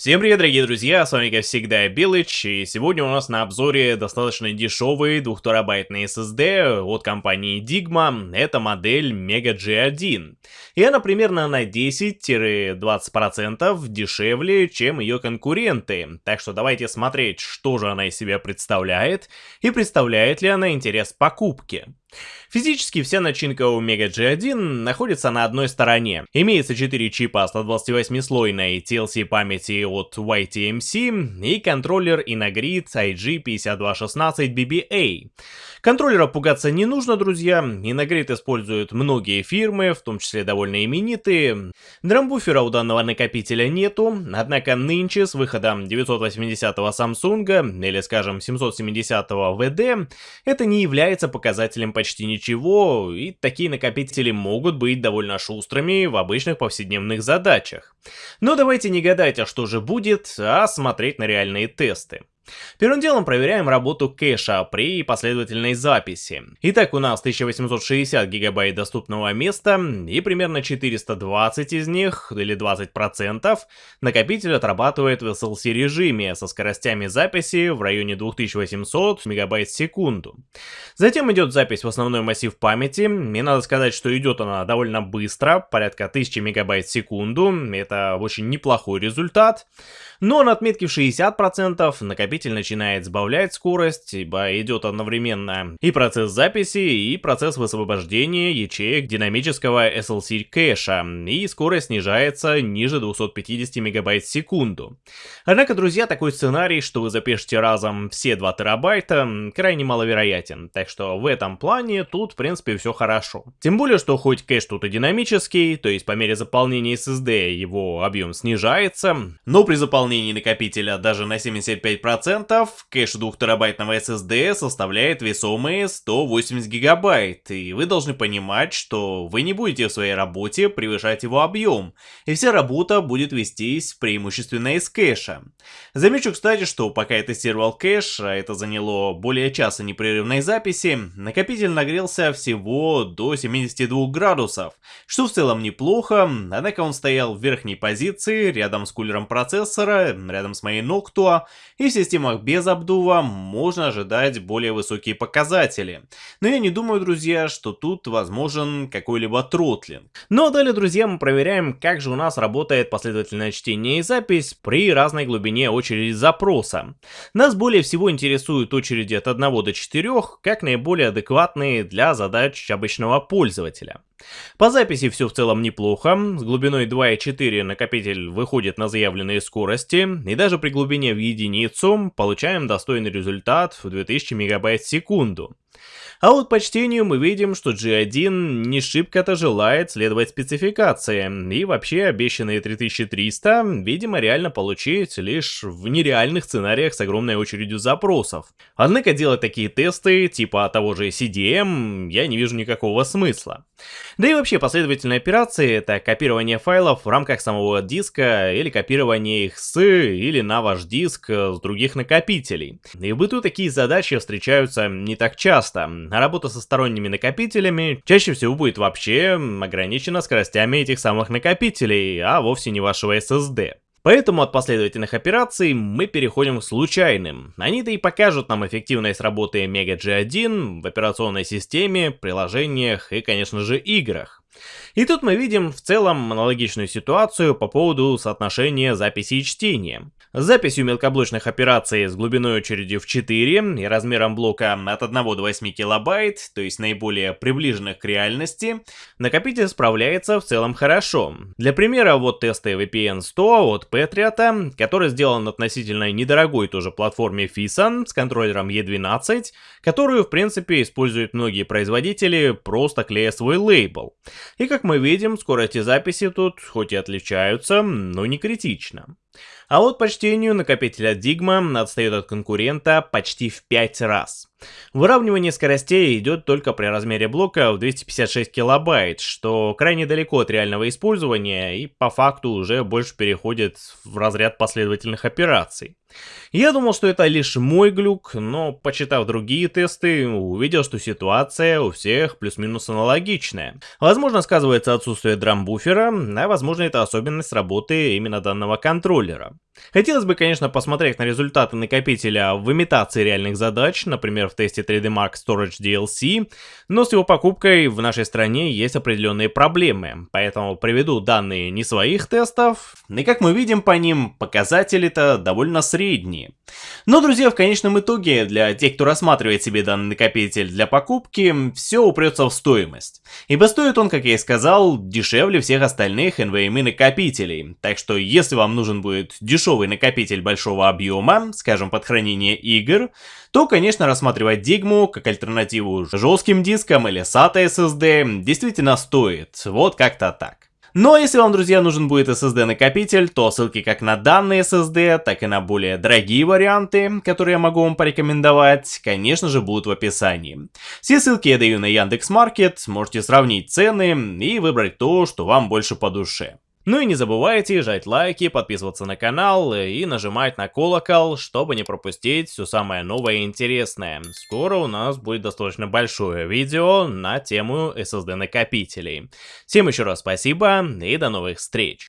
Всем привет, дорогие друзья, с вами как всегда Билыч, и сегодня у нас на обзоре достаточно дешевый 2 терабайтный SSD от компании Digma, это модель Mega G1. И она примерно на 10-20% дешевле, чем ее конкуренты, так что давайте смотреть, что же она из себя представляет, и представляет ли она интерес покупки. Физически вся начинка у Mega G1 находится на одной стороне. Имеется 4 чипа 128-слойной TLC памяти от YTMC и контроллер Inagrid IG5216BBA. Контроллера пугаться не нужно, друзья. Inagrid используют многие фирмы, в том числе довольно именитые. Драмбуфера у данного накопителя нету, однако нынче с выходом 980-го Samsung или скажем 770-го VD это не является показателем почти ничего, и такие накопители могут быть довольно шустрыми в обычных повседневных задачах. Но давайте не гадать, а что же будет, а смотреть на реальные тесты. Первым делом проверяем работу кэша при последовательной записи. Итак, у нас 1860 гигабайт доступного места и примерно 420 из них, или 20%, накопитель отрабатывает в SLC режиме со скоростями записи в районе 2800 мегабайт в секунду. Затем идет запись в основной массив памяти, и надо сказать, что идет она довольно быстро, порядка 1000 мегабайт в секунду, это очень неплохой результат. Но на отметке в 60% накопитель начинает сбавлять скорость, ибо идет одновременно и процесс записи, и процесс высвобождения ячеек динамического SLC кэша, и скорость снижается ниже 250 мегабайт в секунду. Однако, друзья, такой сценарий, что вы запишете разом все 2 терабайта, крайне маловероятен, так что в этом плане тут, в принципе, все хорошо. Тем более, что хоть кэш тут и динамический, то есть по мере заполнения SSD его объем снижается, но при заполнении накопителя даже на 75%, кэш 2 терабайтного SSD составляет весомые 180 гигабайт, и вы должны понимать, что вы не будете в своей работе превышать его объем, и вся работа будет вестись преимущественно из кэша. Замечу, кстати, что пока я тестировал кэш, а это заняло более часа непрерывной записи, накопитель нагрелся всего до 72 градусов, что в целом неплохо, однако он стоял в верхней позиции рядом с кулером процессора, рядом с моей Noctua, и в системах без обдува можно ожидать более высокие показатели. Но я не думаю, друзья, что тут возможен какой-либо тротлинг. Ну а далее, друзья, мы проверяем, как же у нас работает последовательное чтение и запись при разной глубине очереди запроса. Нас более всего интересуют очереди от 1 до 4, как наиболее адекватные для задач обычного пользователя. По записи все в целом неплохо, с глубиной 2,4 накопитель выходит на заявленные скорости, и даже при глубине в единицу получаем достойный результат в 2000 мегабайт в секунду. А вот по чтению мы видим, что G1 не шибко-то желает следовать спецификациям, и вообще обещанные 3300, видимо, реально получить лишь в нереальных сценариях с огромной очередью запросов. Однако делать такие тесты, типа того же CDM, я не вижу никакого смысла. Да и вообще последовательные операции это копирование файлов в рамках самого диска или копирование их с или на ваш диск с других накопителей. И в быту такие задачи встречаются не так часто, а работа со сторонними накопителями чаще всего будет вообще ограничена скоростями этих самых накопителей, а вовсе не вашего SSD. Поэтому от последовательных операций мы переходим к случайным. Они-то и покажут нам эффективность работы Mega G1 в операционной системе, приложениях и, конечно же, играх. И тут мы видим в целом аналогичную ситуацию по поводу соотношения записи и чтения. С записью мелкоблочных операций с глубиной очереди в 4 и размером блока от 1 до 8 килобайт, то есть наиболее приближенных к реальности, накопитель справляется в целом хорошо. Для примера вот тесты VPN 100 от Patriot, который сделан относительно недорогой тоже платформе FISA с контроллером E12, которую в принципе используют многие производители, просто клея свой лейбл. И как мы видим, скорости записи тут хоть и отличаются, но не критично. А вот по чтению накопитель от Digma отстает от конкурента почти в 5 раз. Выравнивание скоростей идет только при размере блока в 256 килобайт, что крайне далеко от реального использования и по факту уже больше переходит в разряд последовательных операций. Я думал, что это лишь мой глюк, но почитав другие тесты, увидел, что ситуация у всех плюс-минус аналогичная. Возможно, сказывается отсутствие драмбуфера, а возможно это особенность работы именно данного контроллера. Хотелось бы, конечно, посмотреть на результаты накопителя в имитации реальных задач, например, в тесте 3D Mark Storage DLC, но с его покупкой в нашей стране есть определенные проблемы, поэтому приведу данные не своих тестов, и как мы видим по ним, показатели-то довольно средние. Но, друзья, в конечном итоге, для тех, кто рассматривает себе данный накопитель для покупки, все упрется в стоимость. Ибо стоит он, как я и сказал, дешевле всех остальных NVMe накопителей, так что если вам нужен будет дешевый дешевый накопитель большого объема, скажем, под хранение игр, то, конечно, рассматривать Digmu как альтернативу жестким дискам или SATA SSD действительно стоит, вот как-то так. Но если вам, друзья, нужен будет SSD накопитель, то ссылки как на данный SSD, так и на более дорогие варианты, которые я могу вам порекомендовать, конечно же, будут в описании. Все ссылки я даю на Яндекс.Маркет, можете сравнить цены и выбрать то, что вам больше по душе. Ну и не забывайте жать лайки, подписываться на канал и нажимать на колокол, чтобы не пропустить все самое новое и интересное. Скоро у нас будет достаточно большое видео на тему SSD накопителей. Всем еще раз спасибо и до новых встреч.